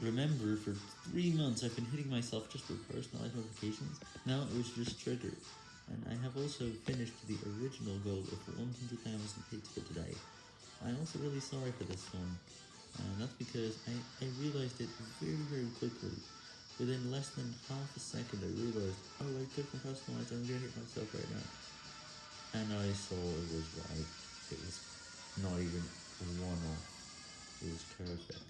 Remember, for three months I've been hitting myself just for personalized notifications, now it was just triggered, and I have also finished the original goal of 100,000 hits for today. I'm also really sorry for this one, and that's because I, I realized it very very quickly. Within less than half a second I realized, oh I took my personalized, I'm gonna hit myself right now. And I saw it was right, it was not even one off, it was perfect.